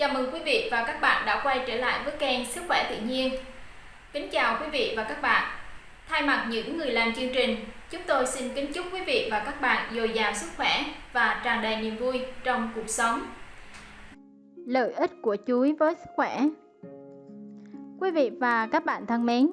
Chào mừng quý vị và các bạn đã quay trở lại với kênh Sức khỏe tự nhiên. Kính chào quý vị và các bạn. Thay mặt những người làm chương trình, chúng tôi xin kính chúc quý vị và các bạn dồi dào sức khỏe và tràn đầy niềm vui trong cuộc sống. Lợi ích của chuối với sức khỏe Quý vị và các bạn thân mến,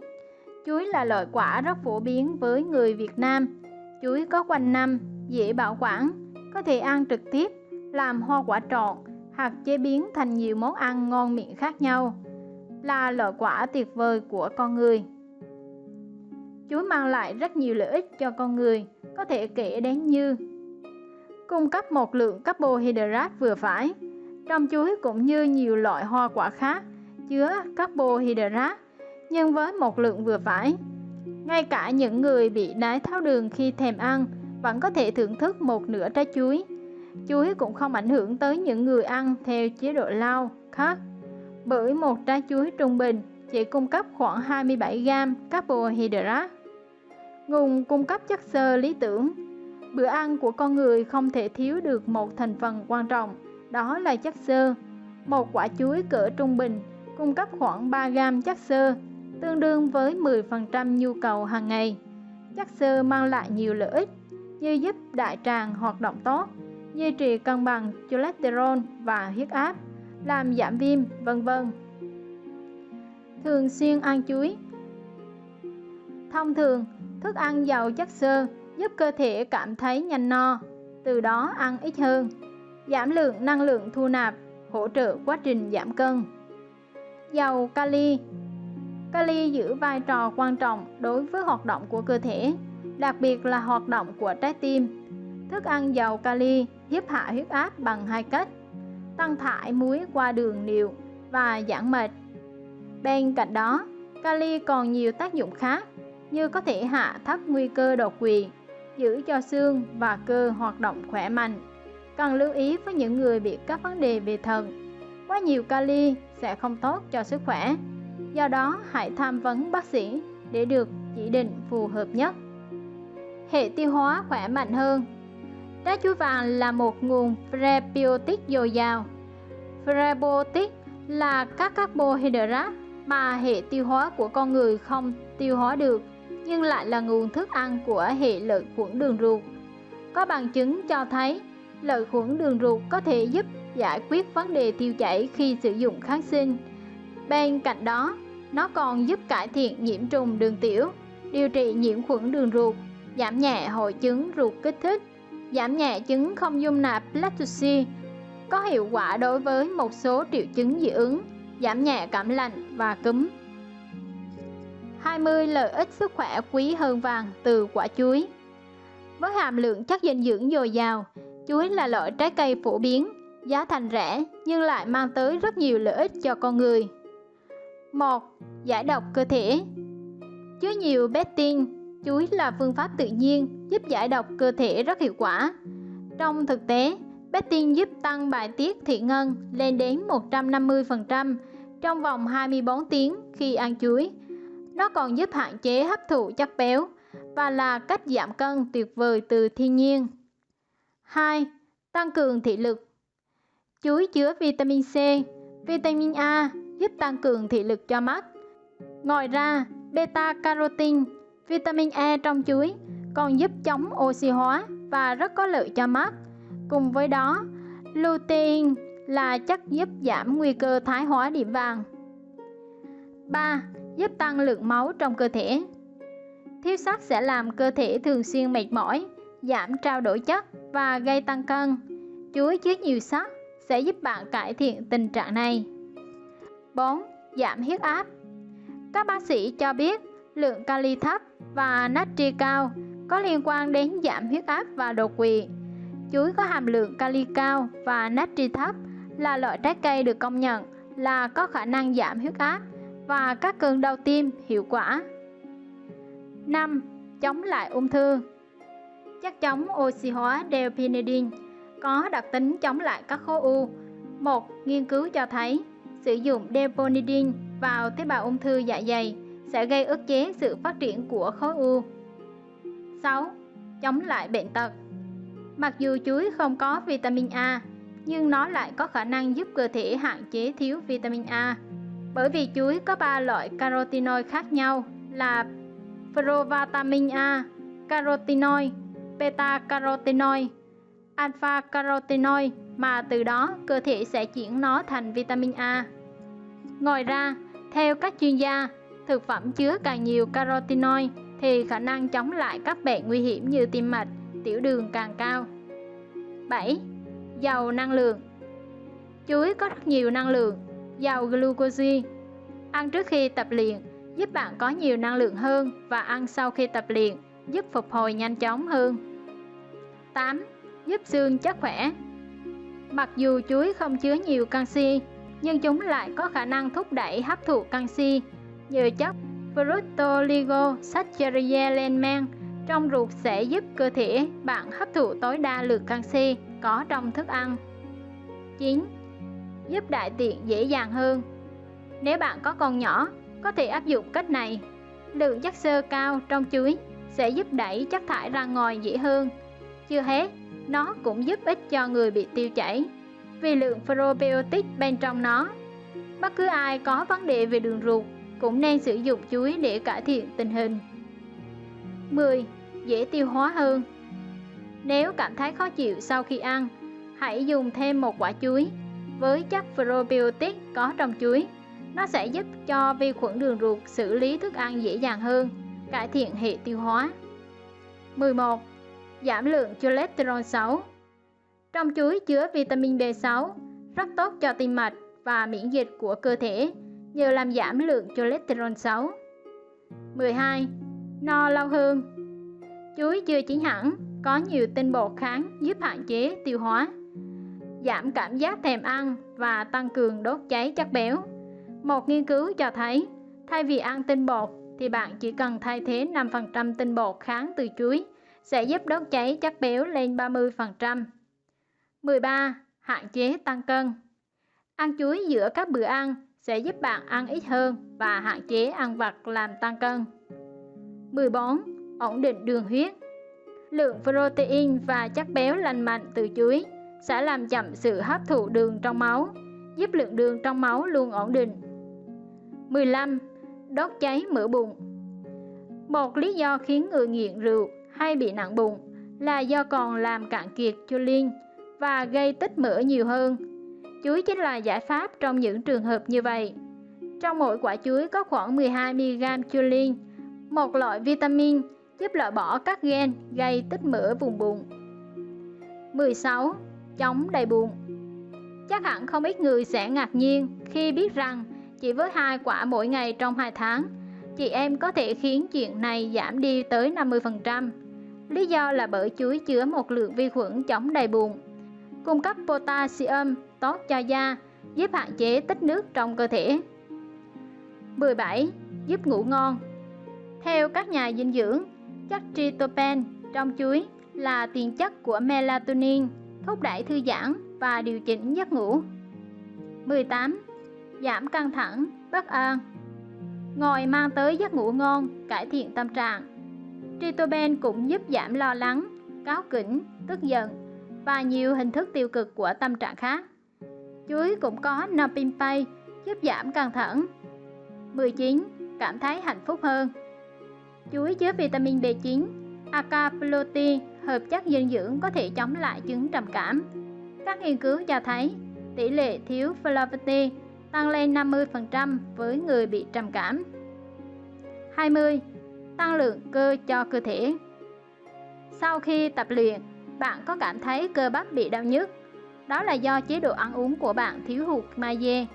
chuối là loại quả rất phổ biến với người Việt Nam. Chuối có quanh năm, dễ bảo quản, có thể ăn trực tiếp, làm hoa quả trộn hoặc chế biến thành nhiều món ăn ngon miệng khác nhau, là loại quả tuyệt vời của con người. Chuối mang lại rất nhiều lợi ích cho con người, có thể kể đến như cung cấp một lượng carbohydrate vừa phải. Trong chuối cũng như nhiều loại hoa quả khác chứa carbohydrate nhưng với một lượng vừa phải. Ngay cả những người bị đái tháo đường khi thèm ăn vẫn có thể thưởng thức một nửa trái chuối chuối cũng không ảnh hưởng tới những người ăn theo chế độ lao khác bởi một trái chuối trung bình chỉ cung cấp khoảng 27 gram carbohydrate. Nguồn cung cấp chất xơ lý tưởng Bữa ăn của con người không thể thiếu được một thành phần quan trọng, đó là chất xơ. Một quả chuối cỡ trung bình cung cấp khoảng 3 gram chất xơ, tương đương với 10% nhu cầu hàng ngày. Chất xơ mang lại nhiều lợi ích như giúp đại tràng hoạt động tốt, duy trì cân bằng cholesterol và huyết áp, làm giảm viêm, vân vân. Thường xuyên ăn chuối Thông thường, thức ăn giàu chất xơ giúp cơ thể cảm thấy nhanh no, từ đó ăn ít hơn, giảm lượng năng lượng thu nạp, hỗ trợ quá trình giảm cân. dầu kali Kali giữ vai trò quan trọng đối với hoạt động của cơ thể, đặc biệt là hoạt động của trái tim. Thức ăn giàu kali giúp hạ huyết áp bằng hai cách, tăng thải muối qua đường niệu và giảm mệt. Bên cạnh đó, kali còn nhiều tác dụng khác như có thể hạ thấp nguy cơ đột quỵ, giữ cho xương và cơ hoạt động khỏe mạnh. Cần lưu ý với những người bị các vấn đề về thận. Quá nhiều kali sẽ không tốt cho sức khỏe. Do đó, hãy tham vấn bác sĩ để được chỉ định phù hợp nhất. Hệ tiêu hóa khỏe mạnh hơn Lá chuối vàng là một nguồn prebiotic dồi dào. Prebiotic là các carbohydrate mà hệ tiêu hóa của con người không tiêu hóa được nhưng lại là nguồn thức ăn của hệ lợi khuẩn đường ruột. Có bằng chứng cho thấy lợi khuẩn đường ruột có thể giúp giải quyết vấn đề tiêu chảy khi sử dụng kháng sinh. Bên cạnh đó, nó còn giúp cải thiện nhiễm trùng đường tiểu, điều trị nhiễm khuẩn đường ruột, giảm nhẹ hội chứng ruột kích thích giảm nhẹ chứng không dung nạp lactose, có hiệu quả đối với một số triệu chứng dị ứng, giảm nhẹ cảm lạnh và cúm. 20 lợi ích sức khỏe quý hơn vàng từ quả chuối Với hàm lượng chất dinh dưỡng dồi dào, chuối là loại trái cây phổ biến, giá thành rẻ nhưng lại mang tới rất nhiều lợi ích cho con người. 1. Giải độc cơ thể Chứa nhiều betin, chuối là phương pháp tự nhiên giúp giải độc cơ thể rất hiệu quả. Trong thực tế, Betting giúp tăng bài tiết thị ngân lên đến 150% trong vòng 24 tiếng khi ăn chuối. Nó còn giúp hạn chế hấp thụ chất béo và là cách giảm cân tuyệt vời từ thiên nhiên. 2. Tăng cường thị lực Chuối chứa vitamin C, vitamin A giúp tăng cường thị lực cho mắt. Ngoài ra, beta-carotene, vitamin E trong chuối còn giúp chống oxy hóa và rất có lợi cho mắt. Cùng với đó, lutein là chất giúp giảm nguy cơ thái hóa điểm vàng. 3. Giúp tăng lượng máu trong cơ thể. Thiếu sắt sẽ làm cơ thể thường xuyên mệt mỏi, giảm trao đổi chất và gây tăng cân. Chuối chứa nhiều sắt sẽ giúp bạn cải thiện tình trạng này. 4. Giảm huyết áp. Các bác sĩ cho biết lượng kali thấp và natri cao có liên quan đến giảm huyết áp và đột quỵ. Chuối có hàm lượng kali cao và natri thấp là loại trái cây được công nhận là có khả năng giảm huyết áp và các cơn đau tim hiệu quả. 5. Chống lại ung thư Chất chống oxy hóa delphinidin có đặc tính chống lại các khối u. Một, nghiên cứu cho thấy sử dụng delphinidin vào tế bào ung thư dạ dày sẽ gây ức chế sự phát triển của khối u. 6. Chống lại bệnh tật Mặc dù chuối không có vitamin A, nhưng nó lại có khả năng giúp cơ thể hạn chế thiếu vitamin A. Bởi vì chuối có 3 loại carotenoid khác nhau là provitamin A, carotenoid, beta-carotenoid, alpha-carotenoid mà từ đó cơ thể sẽ chuyển nó thành vitamin A. Ngoài ra, theo các chuyên gia, thực phẩm chứa càng nhiều carotenoid thì khả năng chống lại các bệnh nguy hiểm như tim mạch, tiểu đường càng cao. 7. Giàu năng lượng Chuối có rất nhiều năng lượng, giàu glucose. Ăn trước khi tập luyện giúp bạn có nhiều năng lượng hơn và ăn sau khi tập luyện giúp phục hồi nhanh chóng hơn. 8. Giúp xương chắc khỏe Mặc dù chuối không chứa nhiều canxi, nhưng chúng lại có khả năng thúc đẩy hấp thụ canxi nhờ chất fructooligosaccharides lên men trong ruột sẽ giúp cơ thể bạn hấp thụ tối đa lượng canxi có trong thức ăn. 9. Giúp đại tiện dễ dàng hơn. Nếu bạn có con nhỏ, có thể áp dụng cách này. Lượng chất xơ cao trong chuối sẽ giúp đẩy chất thải ra ngoài dễ hơn. Chưa hết, nó cũng giúp ích cho người bị tiêu chảy vì lượng probiotic bên trong nó. Bất cứ ai có vấn đề về đường ruột cũng nên sử dụng chuối để cải thiện tình hình. 10. Dễ tiêu hóa hơn Nếu cảm thấy khó chịu sau khi ăn, hãy dùng thêm một quả chuối với chất probiotic có trong chuối. Nó sẽ giúp cho vi khuẩn đường ruột xử lý thức ăn dễ dàng hơn, cải thiện hệ tiêu hóa. 11. Giảm lượng cholesterol xấu Trong chuối chứa vitamin B6, rất tốt cho tim mạch và miễn dịch của cơ thể đều làm giảm lượng cholesterol xấu. 12. No lâu hơn Chuối chưa chín hẳn, có nhiều tinh bột kháng giúp hạn chế tiêu hóa, giảm cảm giác thèm ăn và tăng cường đốt cháy chất béo. Một nghiên cứu cho thấy, thay vì ăn tinh bột thì bạn chỉ cần thay thế 5% tinh bột kháng từ chuối sẽ giúp đốt cháy chất béo lên 30%. 13. Hạn chế tăng cân Ăn chuối giữa các bữa ăn sẽ giúp bạn ăn ít hơn và hạn chế ăn vặt làm tăng cân. 14. Ổn định đường huyết Lượng protein và chất béo lành mạnh từ chuối sẽ làm chậm sự hấp thụ đường trong máu, giúp lượng đường trong máu luôn ổn định. 15. Đốt cháy mỡ bụng Một lý do khiến người nghiện rượu hay bị nặng bụng là do còn làm cạn kiệt choline và gây tích mỡ nhiều hơn Chuối chính là giải pháp trong những trường hợp như vậy. Trong mỗi quả chuối có khoảng 12mg choline, một loại vitamin giúp loại bỏ các gen gây tích mỡ vùng bụng. 16. Chống đầy bụng Chắc hẳn không ít người sẽ ngạc nhiên khi biết rằng chỉ với hai quả mỗi ngày trong 2 tháng, chị em có thể khiến chuyện này giảm đi tới 50%. Lý do là bởi chuối chứa một lượng vi khuẩn chống đầy bụng, cung cấp potassium tốt cho da, giúp hạn chế tích nước trong cơ thể. 17. Giúp ngủ ngon Theo các nhà dinh dưỡng, chất tryptophan trong chuối là tiền chất của melatonin, thúc đẩy thư giãn và điều chỉnh giấc ngủ. 18. Giảm căng thẳng, bất an ngồi mang tới giấc ngủ ngon, cải thiện tâm trạng, tryptophan cũng giúp giảm lo lắng, cáu kỉnh, tức giận và nhiều hình thức tiêu cực của tâm trạng khác. Chuối cũng có Napimpay giúp giảm căng thẳng. 19. Cảm thấy hạnh phúc hơn Chuối chứa vitamin B9, acapuloti, hợp chất dinh dưỡng có thể chống lại chứng trầm cảm. Các nghiên cứu cho thấy tỷ lệ thiếu flavonoid tăng lên 50% với người bị trầm cảm. 20. Tăng lượng cơ cho cơ thể Sau khi tập luyện, bạn có cảm thấy cơ bắp bị đau nhức, đó là do chế độ ăn uống của bạn thiếu hụt magie.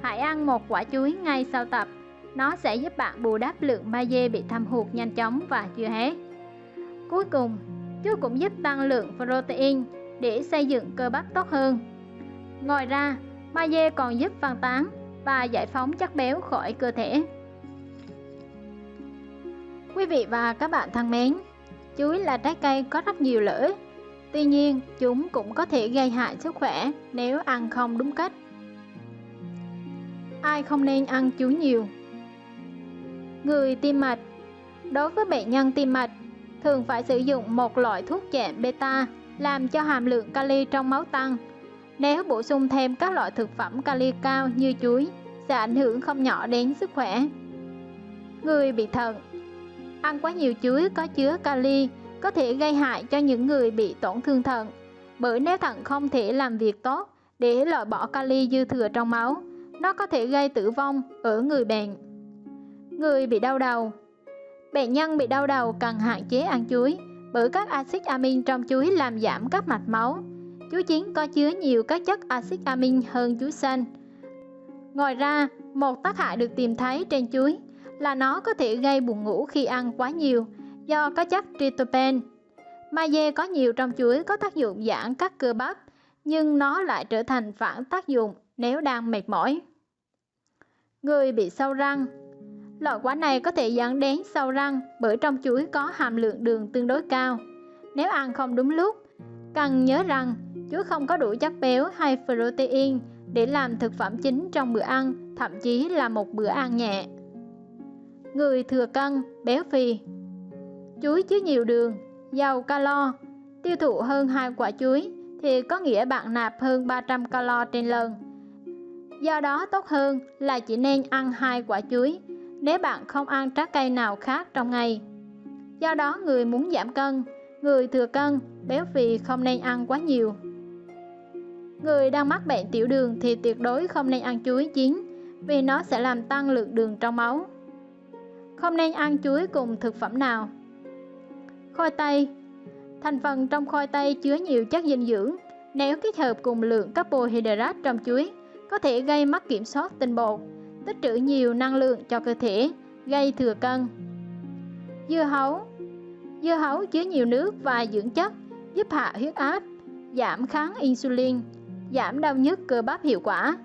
Hãy ăn một quả chuối ngay sau tập, nó sẽ giúp bạn bù đắp lượng magie bị thâm hụt nhanh chóng và chưa hết. Cuối cùng, chuối cũng giúp tăng lượng protein để xây dựng cơ bắp tốt hơn. Ngoài ra, magie còn giúp phân tán và giải phóng chất béo khỏi cơ thể. Quý vị và các bạn thân mến, chuối là trái cây có rất nhiều lợi ích Tuy nhiên, chúng cũng có thể gây hại sức khỏe nếu ăn không đúng cách. Ai không nên ăn chuối nhiều? Người tim mạch Đối với bệnh nhân tim mạch, thường phải sử dụng một loại thuốc chạm beta làm cho hàm lượng kali trong máu tăng. Nếu bổ sung thêm các loại thực phẩm kali cao như chuối sẽ ảnh hưởng không nhỏ đến sức khỏe. Người bị thận Ăn quá nhiều chuối có chứa kali có thể gây hại cho những người bị tổn thương thận bởi nếu thận không thể làm việc tốt để loại bỏ kali dư thừa trong máu, nó có thể gây tử vong ở người bệnh. Người bị đau đầu Bệnh nhân bị đau đầu cần hạn chế ăn chuối bởi các axit amin trong chuối làm giảm các mạch máu. Chuối chín có chứa nhiều các chất axit amin hơn chuối xanh. Ngoài ra, một tác hại được tìm thấy trên chuối là nó có thể gây buồn ngủ khi ăn quá nhiều do có chất tryptophan. Magie có nhiều trong chuối có tác dụng giãn các cơ bắp, nhưng nó lại trở thành phản tác dụng nếu đang mệt mỏi. Người bị sâu răng Loại quả này có thể dẫn đến sâu răng bởi trong chuối có hàm lượng đường tương đối cao. Nếu ăn không đúng lúc, cần nhớ rằng chuối không có đủ chất béo hay protein để làm thực phẩm chính trong bữa ăn, thậm chí là một bữa ăn nhẹ. Người thừa cân, béo phì Chuối chứa nhiều đường, giàu calo, tiêu thụ hơn hai quả chuối thì có nghĩa bạn nạp hơn 300 calo trên lần. Do đó tốt hơn là chỉ nên ăn hai quả chuối nếu bạn không ăn trái cây nào khác trong ngày. Do đó người muốn giảm cân, người thừa cân, béo phì không nên ăn quá nhiều. Người đang mắc bệnh tiểu đường thì tuyệt đối không nên ăn chuối chín vì nó sẽ làm tăng lượng đường trong máu. Không nên ăn chuối cùng thực phẩm nào. Khoai tây Thành phần trong khoai tây chứa nhiều chất dinh dưỡng. Nếu kết hợp cùng lượng carbohydrate trong chuối, có thể gây mất kiểm soát tinh bột, tích trữ nhiều năng lượng cho cơ thể, gây thừa cân. Dưa hấu Dưa hấu chứa nhiều nước và dưỡng chất, giúp hạ huyết áp, giảm kháng insulin, giảm đau nhức cơ bắp hiệu quả.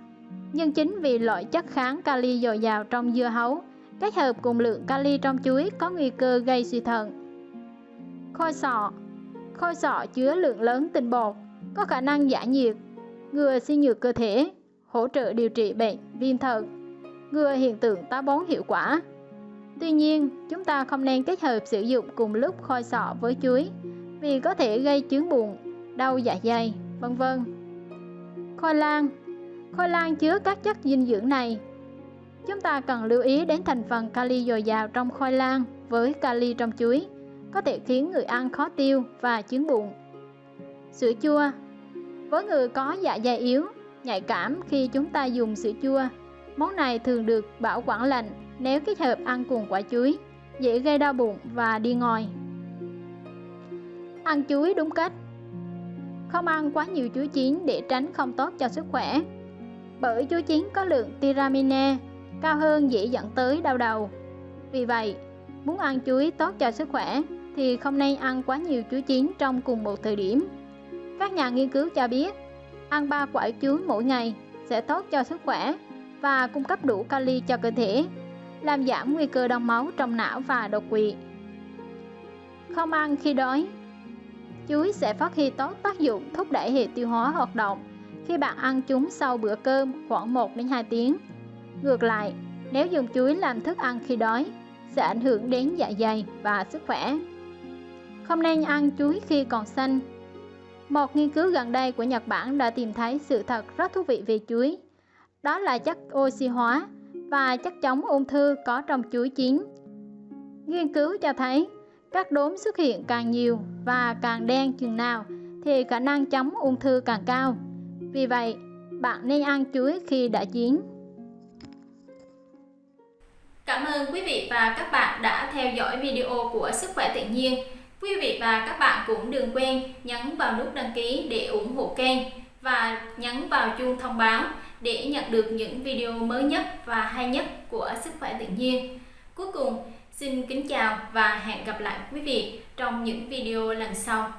Nhưng chính vì loại chất kháng kali dồi dào trong dưa hấu, kết hợp cùng lượng kali trong chuối có nguy cơ gây suy thận. Khôi sọ Khôi sọ chứa lượng lớn tinh bột, có khả năng giải nhiệt, ngừa suy nhược cơ thể, hỗ trợ điều trị bệnh viêm thận, ngừa hiện tượng táo bón hiệu quả. Tuy nhiên, chúng ta không nên kết hợp sử dụng cùng lúc khôi sọ với chuối vì có thể gây chướng bụng, đau dạ dày, vân vân. Khoai lang Khoai lang chứa các chất dinh dưỡng này. Chúng ta cần lưu ý đến thành phần kali dồi dào trong khoai lang với kali trong chuối có thể khiến người ăn khó tiêu và chứng bụng. Sữa chua Với người có dạ dày yếu, nhạy cảm khi chúng ta dùng sữa chua, món này thường được bảo quản lạnh nếu kết hợp ăn cùng quả chuối, dễ gây đau bụng và đi ngòi. Ăn chuối đúng cách Không ăn quá nhiều chuối chín để tránh không tốt cho sức khỏe. Bởi chuối chín có lượng tiramine cao hơn dễ dẫn tới đau đầu. Vì vậy, muốn ăn chuối tốt cho sức khỏe thì không nên ăn quá nhiều chuối chín trong cùng một thời điểm. Các nhà nghiên cứu cho biết, ăn 3 quả chuối mỗi ngày sẽ tốt cho sức khỏe và cung cấp đủ kali cho cơ thể, làm giảm nguy cơ đông máu trong não và đột quỵ. Không ăn khi đói Chuối sẽ phát huy tốt tác dụng thúc đẩy hệ tiêu hóa hoạt động khi bạn ăn chúng sau bữa cơm khoảng 1 đến 2 tiếng. Ngược lại, nếu dùng chuối làm thức ăn khi đói, sẽ ảnh hưởng đến dạ dày và sức khỏe. Không nên ăn chuối khi còn xanh. Một nghiên cứu gần đây của Nhật Bản đã tìm thấy sự thật rất thú vị về chuối. Đó là chất oxy hóa và chất chống ung thư có trong chuối chín. Nghiên cứu cho thấy các đốm xuất hiện càng nhiều và càng đen chừng nào thì khả năng chống ung thư càng cao. Vì vậy, bạn nên ăn chuối khi đã chín. Cảm ơn quý vị và các bạn đã theo dõi video của Sức khỏe tự nhiên. Quý vị và các bạn cũng đừng quên nhấn vào nút đăng ký để ủng hộ kênh và nhấn vào chuông thông báo để nhận được những video mới nhất và hay nhất của Sức khỏe tự nhiên. Cuối cùng, xin kính chào và hẹn gặp lại quý vị trong những video lần sau.